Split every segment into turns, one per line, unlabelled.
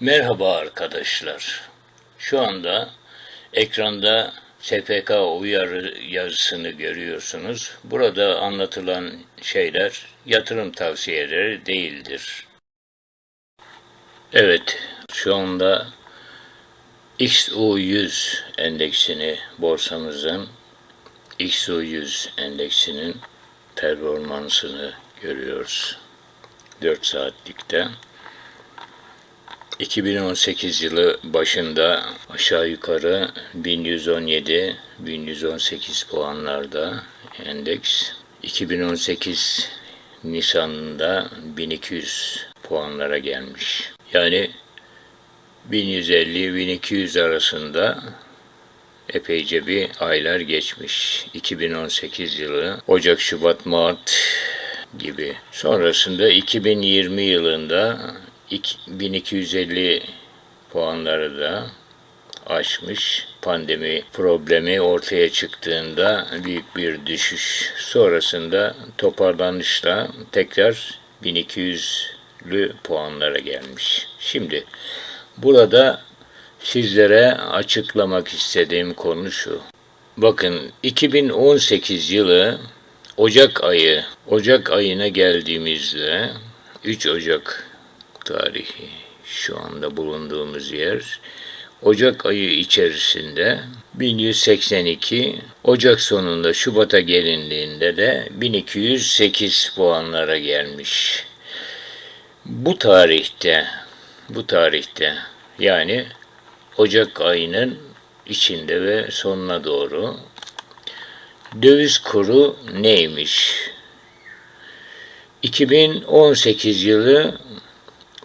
Merhaba arkadaşlar. Şu anda ekranda SPK uyarı yazısını görüyorsunuz. Burada anlatılan şeyler yatırım tavsiyeleri değildir. Evet, şu anda XU100 endeksini borsamızın XU100 endeksinin performansını görüyoruz. 4 saatlikte. 2018 yılı başında aşağı yukarı 1117-1118 puanlarda endeks. 2018 Nisan'ında 1200 puanlara gelmiş. Yani 1150-1200 arasında epeyce bir aylar geçmiş. 2018 yılı Ocak, Şubat, Mart gibi. Sonrasında 2020 yılında 1250 puanları da aşmış. Pandemi problemi ortaya çıktığında büyük bir düşüş sonrasında toparlanışla tekrar 1200'lü puanlara gelmiş. Şimdi burada sizlere açıklamak istediğim konu şu. Bakın 2018 yılı Ocak ayı, Ocak ayına geldiğimizde 3 Ocak tarihi şu anda bulunduğumuz yer Ocak ayı içerisinde 1182, Ocak sonunda Şubat'a gelindiğinde de 1208 puanlara gelmiş. Bu tarihte, bu tarihte yani Ocak ayının içinde ve sonuna doğru döviz kuru neymiş? 2018 yılı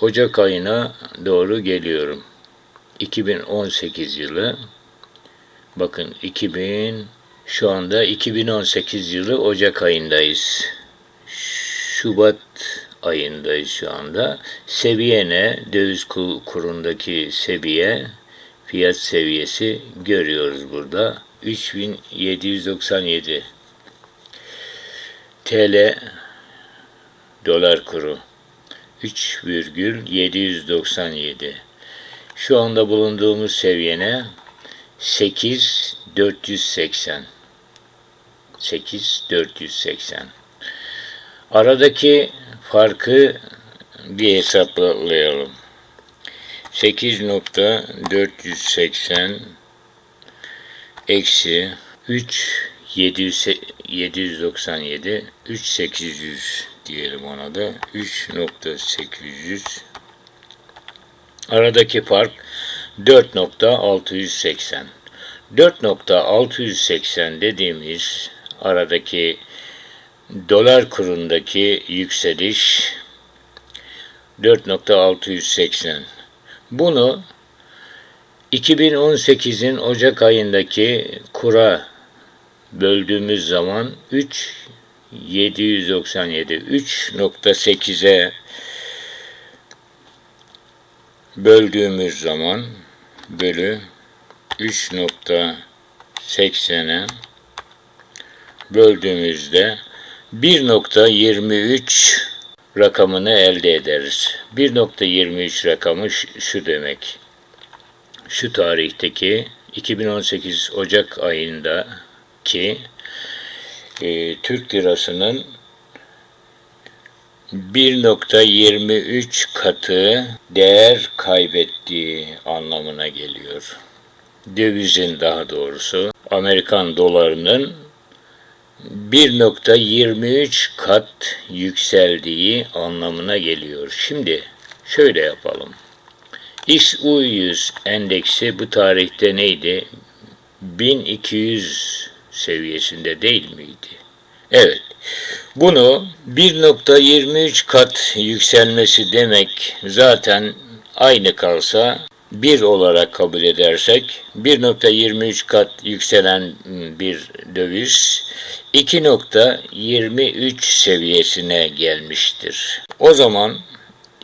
Ocak ayına doğru geliyorum. 2018 yılı bakın 2000 şu anda 2018 yılı Ocak ayındayız. Şubat ayındayız şu anda. Seviye ne? Döviz kurundaki seviye, fiyat seviyesi görüyoruz burada. 3797 TL dolar kuru. 3,797. Şu anda bulunduğumuz seviyene 8480. 8480. Aradaki farkı bir hesaplayalım. 8.480 eksi 3 797 3800 diyelim ona da. 3.800 aradaki fark 4.680 4.680 dediğimiz aradaki dolar kurundaki yükseliş 4.680 bunu 2018'in Ocak ayındaki kura böldüğümüz zaman 3 797 3.8'e böldüğümüz zaman bölü 3.80'e böldüğümüzde 1.23 rakamını elde ederiz. 1.23 rakamı şu demek. Şu tarihteki 2018 Ocak ayındaki e, Türk lirasının 1.23 katı değer kaybettiği anlamına geliyor. Dövizin daha doğrusu Amerikan dolarının 1.23 kat yükseldiği anlamına geliyor. Şimdi şöyle yapalım. XU100 endeksi bu tarihte neydi? 1200 seviyesinde değil miydi? Evet. Bunu 1.23 kat yükselmesi demek zaten aynı kalsa 1 olarak kabul edersek 1.23 kat yükselen bir döviz 2.23 seviyesine gelmiştir. O zaman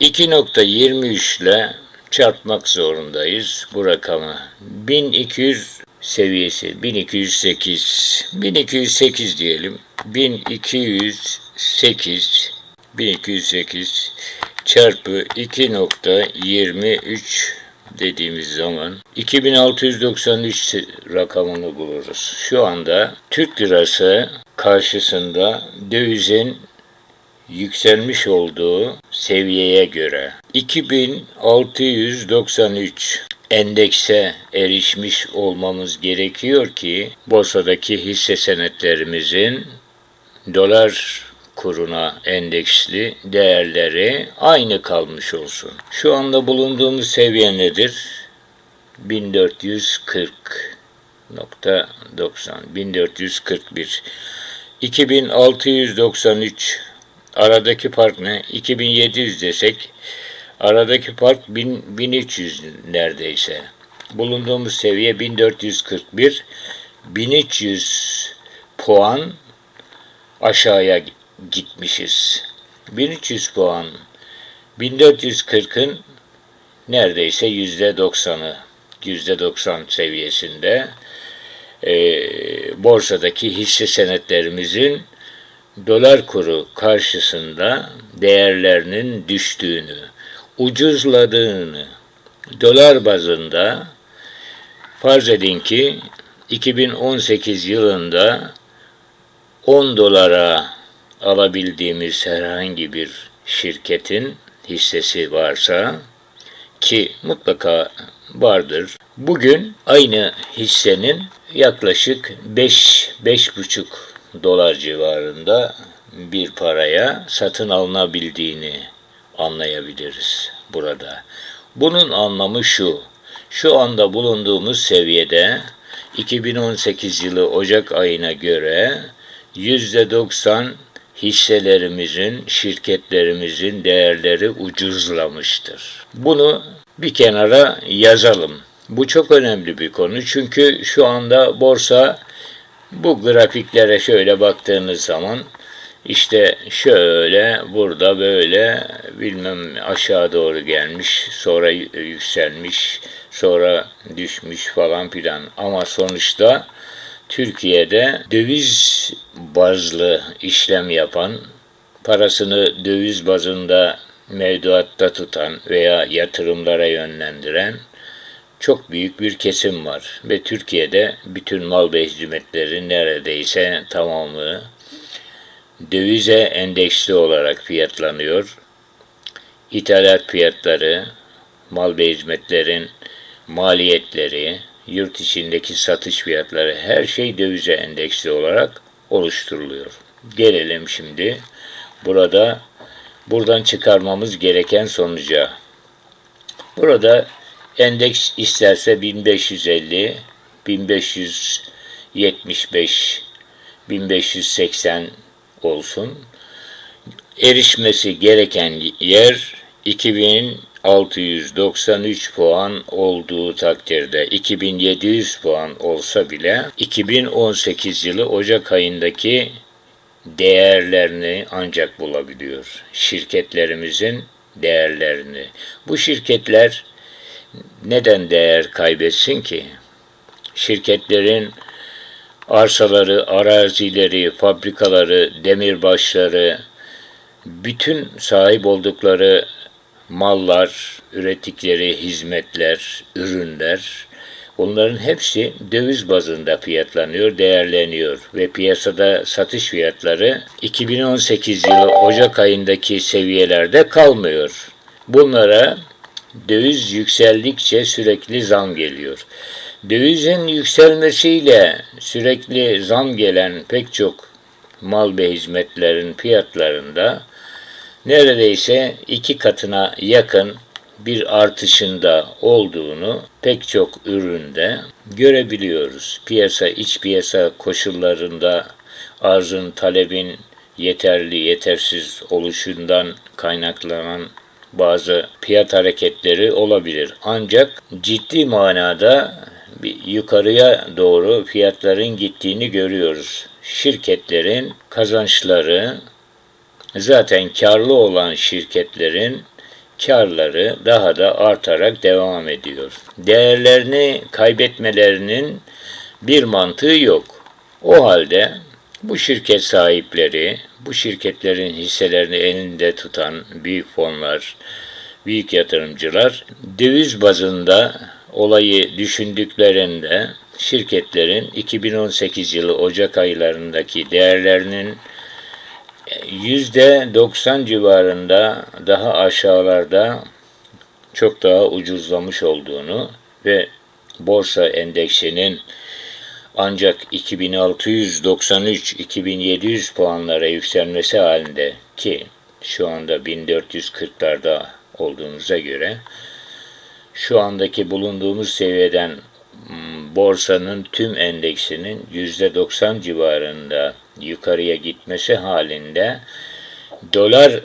2.23 ile çarpmak zorundayız bu rakamı. 1200 seviyesi 1208 1208 diyelim. 1208 1208 çarpı 2.23 dediğimiz zaman 2693 rakamını buluruz. Şu anda Türk lirası karşısında dövizin yükselmiş olduğu seviyeye göre 2693 endekse erişmiş olmamız gerekiyor ki borsadaki hisse senetlerimizin dolar kuruna endeksli değerleri aynı kalmış olsun. Şu anda bulunduğumuz seviye nedir? 1440.90 1441 2693 aradaki fark ne? 2700 desek aradaki fark 1000, 1300 neredeyse. Bulunduğumuz seviye 1441 1300 puan aşağıya gitmişiz. 1300 puan 1440'ın neredeyse yüzde doksanı yüzde doksan seviyesinde e, borsadaki hisse senetlerimizin dolar kuru karşısında değerlerinin düştüğünü, ucuzladığını, dolar bazında farz edin ki 2018 yılında 10 dolara alabildiğimiz herhangi bir şirketin hissesi varsa ki mutlaka vardır. Bugün aynı hissenin yaklaşık 5 5,5 dolar civarında bir paraya satın alınabildiğini anlayabiliriz burada. Bunun anlamı şu. Şu anda bulunduğumuz seviyede 2018 yılı Ocak ayına göre %90 hisselerimizin, şirketlerimizin değerleri ucuzlamıştır. Bunu bir kenara yazalım. Bu çok önemli bir konu çünkü şu anda borsa bu grafiklere şöyle baktığınız zaman işte şöyle burada böyle bilmem aşağı doğru gelmiş sonra yükselmiş sonra düşmüş falan filan ama sonuçta Türkiye'de döviz bazlı işlem yapan, parasını döviz bazında mevduatta tutan veya yatırımlara yönlendiren çok büyük bir kesim var. Ve Türkiye'de bütün mal ve hizmetleri neredeyse tamamı dövize endeksli olarak fiyatlanıyor. İthalat fiyatları, mal ve hizmetlerin maliyetleri, yurt içindeki satış fiyatları her şey dövize endeksli olarak oluşturuluyor. Gelelim şimdi burada buradan çıkarmamız gereken sonuca. Burada endeks isterse 1550, 1575, 1580 olsun. Erişmesi gereken yer 2000 693 puan olduğu takdirde 2700 puan olsa bile 2018 yılı Ocak ayındaki değerlerini ancak bulabiliyor. Şirketlerimizin değerlerini. Bu şirketler neden değer kaybetsin ki? Şirketlerin arsaları, arazileri, fabrikaları, demirbaşları, bütün sahip oldukları mallar, ürettikleri hizmetler, ürünler bunların hepsi döviz bazında fiyatlanıyor, değerleniyor ve piyasada satış fiyatları 2018 yılı Ocak ayındaki seviyelerde kalmıyor. Bunlara döviz yükseldikçe sürekli zam geliyor. Dövizin yükselmesiyle sürekli zam gelen pek çok mal ve hizmetlerin fiyatlarında neredeyse iki katına yakın bir artışında olduğunu pek çok üründe görebiliyoruz. Piyasa, iç piyasa koşullarında arzın, talebin yeterli, yetersiz oluşundan kaynaklanan bazı fiyat hareketleri olabilir. Ancak ciddi manada yukarıya doğru fiyatların gittiğini görüyoruz. Şirketlerin kazançları Zaten karlı olan şirketlerin karları daha da artarak devam ediyor. Değerlerini kaybetmelerinin bir mantığı yok. O halde Bu şirket sahipleri, bu şirketlerin hisselerini elinde tutan büyük fonlar, büyük yatırımcılar döviz bazında olayı düşündüklerinde şirketlerin 2018 yılı Ocak aylarındaki değerlerinin %90 civarında daha aşağılarda çok daha ucuzlamış olduğunu ve borsa endeksinin ancak 2693-2700 puanlara yükselmesi halinde ki şu anda 1440'larda olduğumuza göre şu andaki bulunduğumuz seviyeden m, borsanın tüm endeksinin %90 civarında yukarıya gitmesi halinde dolar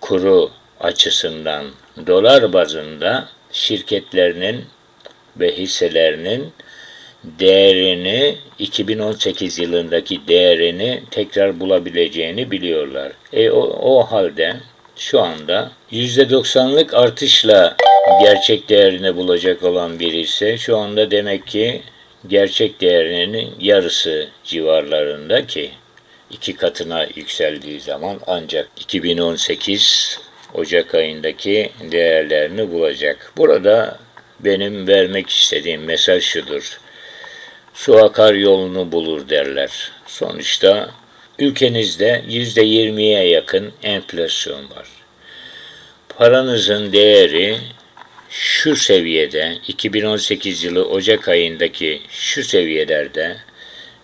kuru açısından dolar bazında şirketlerinin ve hisselerinin değerini 2018 yılındaki değerini tekrar bulabileceğini biliyorlar. E o, o halde şu anda %90'lık artışla gerçek değerini bulacak olan bir ise şu anda demek ki gerçek değerinin yarısı civarlarında ki iki katına yükseldiği zaman ancak 2018 Ocak ayındaki değerlerini bulacak. Burada benim vermek istediğim mesaj şudur. Su akar yolunu bulur derler. Sonuçta ülkenizde %20'ye yakın enflasyon var. Paranızın değeri şu seviyede 2018 yılı Ocak ayındaki şu seviyelerde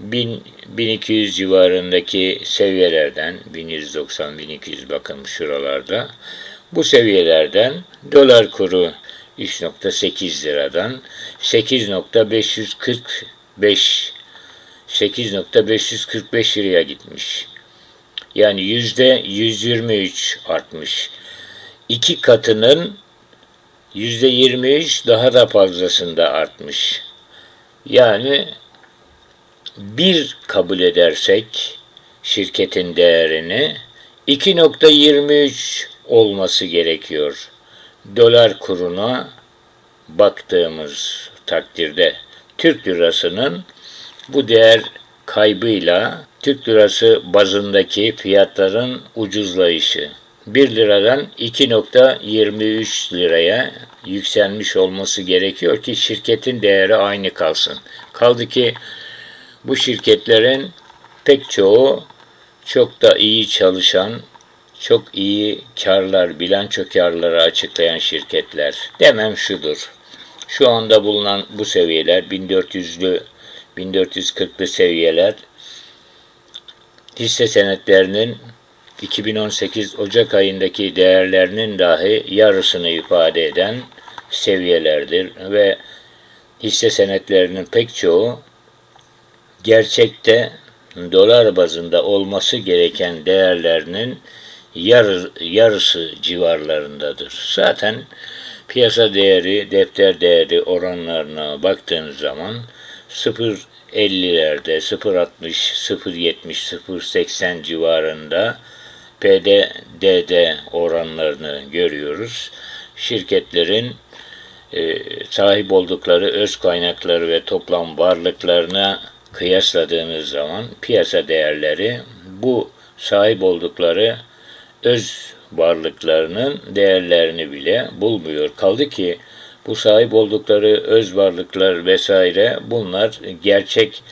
1000 1200 civarındaki seviyelerden 1190-1200 bakın şuralarda bu seviyelerden dolar kuru 3.8 liradan 8.545 8.545 liraya gitmiş. Yani yüzde 123 artmış. İki katının 23 daha da fazlasında artmış. Yani bir kabul edersek şirketin değerini 2.23 olması gerekiyor. Dolar kuruna baktığımız takdirde Türk lirasının bu değer kaybıyla Türk lirası bazındaki fiyatların ucuzlayışı 1 liradan 2.23 liraya yükselmiş olması gerekiyor ki şirketin değeri aynı kalsın. Kaldı ki bu şirketlerin pek çoğu çok da iyi çalışan, çok iyi karlar, bilanço karları açıklayan şirketler. Demem şudur. Şu anda bulunan bu seviyeler 1400'lü 1440'lı seviyeler hisse senetlerinin 2018 Ocak ayındaki değerlerinin dahi yarısını ifade eden seviyelerdir ve hisse senetlerinin pek çoğu gerçekte dolar bazında olması gereken değerlerinin yarı, yarısı civarlarındadır. Zaten piyasa değeri, defter değeri oranlarına baktığınız zaman 0.50'lerde, 0.60, 0.70, 0.80 civarında PDDD oranlarını görüyoruz. Şirketlerin e, sahip oldukları öz kaynakları ve toplam varlıklarına kıyasladığınız zaman piyasa değerleri bu sahip oldukları öz varlıklarının değerlerini bile bulmuyor. Kaldı ki bu sahip oldukları öz varlıklar vesaire bunlar gerçek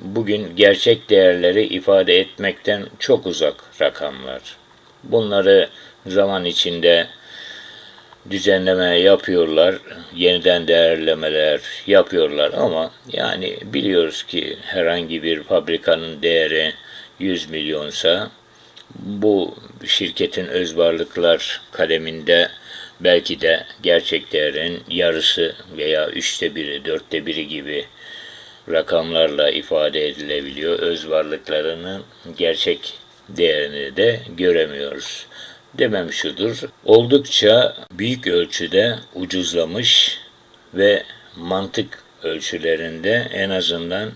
bugün gerçek değerleri ifade etmekten çok uzak rakamlar. Bunları zaman içinde düzenleme yapıyorlar, yeniden değerlemeler yapıyorlar ama yani biliyoruz ki herhangi bir fabrikanın değeri 100 milyonsa bu şirketin öz varlıklar kaleminde belki de gerçek değerin yarısı veya üçte biri, dörtte biri gibi rakamlarla ifade edilebiliyor. Öz varlıklarının gerçek değerini de göremiyoruz. Demem şudur, oldukça büyük ölçüde ucuzlamış ve mantık ölçülerinde en azından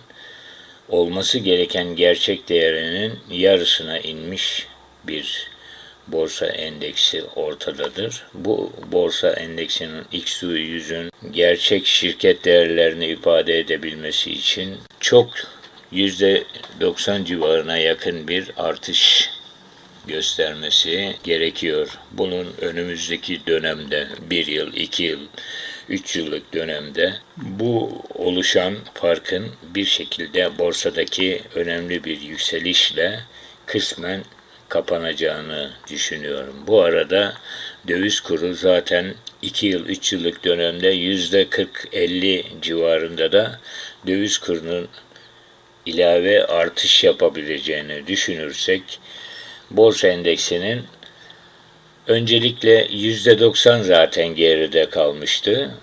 olması gereken gerçek değerinin yarısına inmiş bir borsa endeksi ortadadır. Bu borsa endeksinin XU100'ün gerçek şirket değerlerini ifade edebilmesi için çok %90 civarına yakın bir artış göstermesi gerekiyor. Bunun önümüzdeki dönemde bir yıl, iki yıl, üç yıllık dönemde bu oluşan farkın bir şekilde borsadaki önemli bir yükselişle kısmen kapanacağını düşünüyorum. Bu arada döviz kuru zaten 2 yıl 3 yıllık dönemde yüzde 40-50 civarında da döviz kurunun ilave artış yapabileceğini düşünürsek borsa endeksinin öncelikle yüzde 90 zaten geride kalmıştı.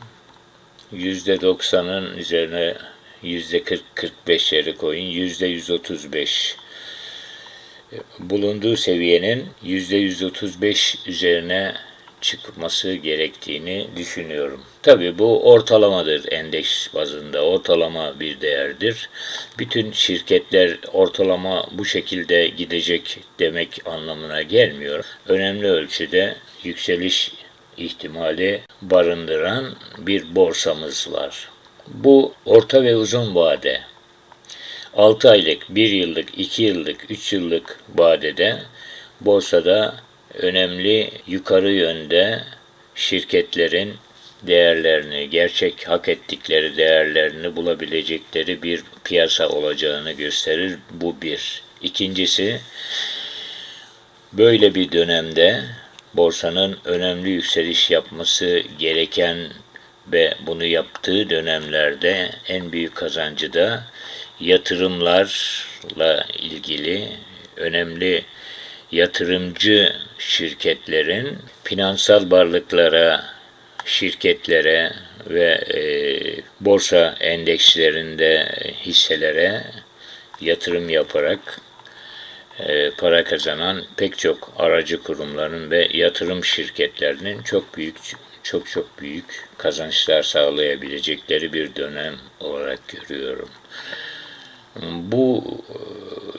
Yüzde 90'ın üzerine yüzde 40-45'leri koyun. Yüzde 135 bulunduğu seviyenin yüzde 135 üzerine çıkması gerektiğini düşünüyorum. Tabi bu ortalamadır endeks bazında, ortalama bir değerdir. Bütün şirketler ortalama bu şekilde gidecek demek anlamına gelmiyor. Önemli ölçüde yükseliş ihtimali barındıran bir borsamız var. Bu orta ve uzun vade 6 aylık, 1 yıllık, 2 yıllık, 3 yıllık vadede borsada önemli yukarı yönde şirketlerin değerlerini, gerçek hak ettikleri değerlerini bulabilecekleri bir piyasa olacağını gösterir. Bu bir. İkincisi, böyle bir dönemde borsanın önemli yükseliş yapması gereken ve bunu yaptığı dönemlerde en büyük kazancı da yatırımlarla ilgili önemli yatırımcı şirketlerin finansal varlıklara, şirketlere ve e, borsa endekslerinde hisselere yatırım yaparak e, para kazanan pek çok aracı kurumların ve yatırım şirketlerinin çok büyük çok çok büyük kazançlar sağlayabilecekleri bir dönem olarak görüyorum. Bu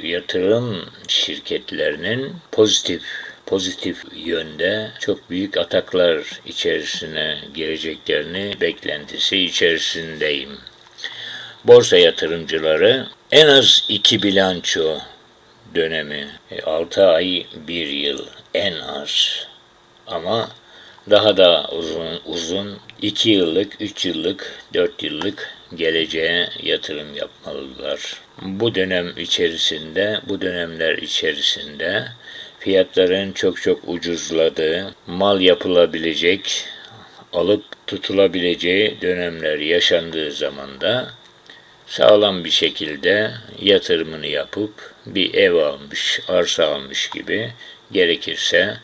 e, yatırım şirketlerinin pozitif pozitif yönde çok büyük ataklar içerisine gireceklerini beklentisi içerisindeyim. Borsa yatırımcıları en az iki bilanço dönemi, 6 e, ay, 1 yıl en az ama daha da uzun uzun 2 yıllık, 3 yıllık, 4 yıllık geleceğe yatırım yapmalılar. Bu dönem içerisinde, bu dönemler içerisinde fiyatların çok çok ucuzladığı, mal yapılabilecek, alıp tutulabileceği dönemler yaşandığı zaman da sağlam bir şekilde yatırımını yapıp bir ev almış, arsa almış gibi gerekirse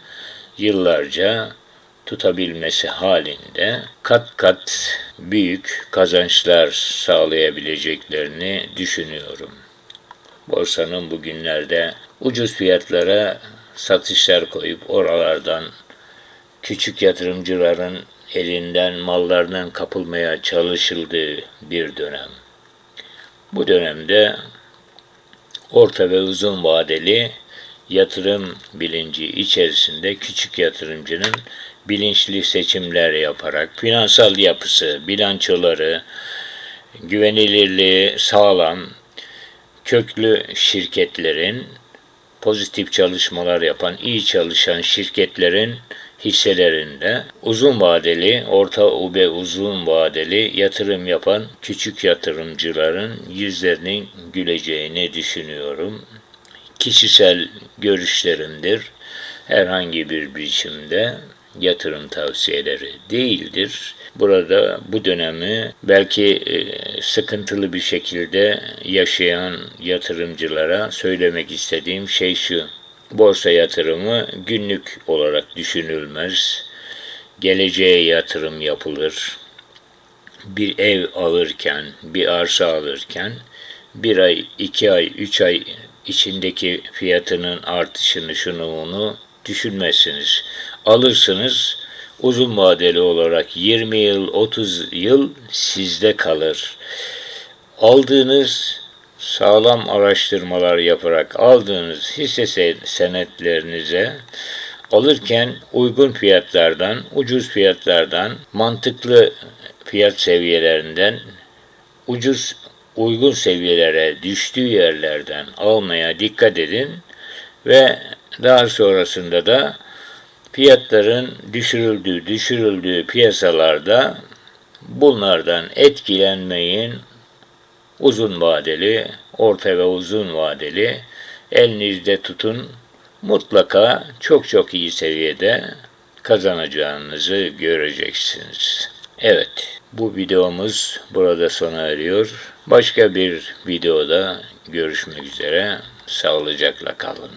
yıllarca tutabilmesi halinde kat kat büyük kazançlar sağlayabileceklerini düşünüyorum. Borsanın bugünlerde ucuz fiyatlara satışlar koyup oralardan küçük yatırımcıların elinden mallarının kapılmaya çalışıldığı bir dönem. Bu dönemde orta ve uzun vadeli yatırım bilinci içerisinde küçük yatırımcının bilinçli seçimler yaparak finansal yapısı, bilançoları, güvenilirliği sağlam, köklü şirketlerin pozitif çalışmalar yapan, iyi çalışan şirketlerin hisselerinde uzun vadeli, orta ve uzun vadeli yatırım yapan küçük yatırımcıların yüzlerinin güleceğini düşünüyorum. Kişisel görüşlerimdir. Herhangi bir biçimde yatırım tavsiyeleri değildir. Burada bu dönemi belki e, sıkıntılı bir şekilde yaşayan yatırımcılara söylemek istediğim şey şu. Borsa yatırımı günlük olarak düşünülmez. Geleceğe yatırım yapılır. Bir ev alırken, bir arsa alırken bir ay, iki ay, üç ay içindeki fiyatının artışını şunu bunu düşünmezsiniz. Alırsınız uzun vadeli olarak 20 yıl, 30 yıl sizde kalır. Aldığınız sağlam araştırmalar yaparak aldığınız hisse senetlerinize alırken uygun fiyatlardan, ucuz fiyatlardan, mantıklı fiyat seviyelerinden ucuz uygun seviyelere düştüğü yerlerden almaya dikkat edin ve daha sonrasında da fiyatların düşürüldüğü düşürüldüğü piyasalarda bunlardan etkilenmeyin. Uzun vadeli, orta ve uzun vadeli elinizde tutun. Mutlaka çok çok iyi seviyede kazanacağınızı göreceksiniz. Evet, bu videomuz burada sona eriyor. Başka bir videoda görüşmek üzere. Sağlıcakla kalın.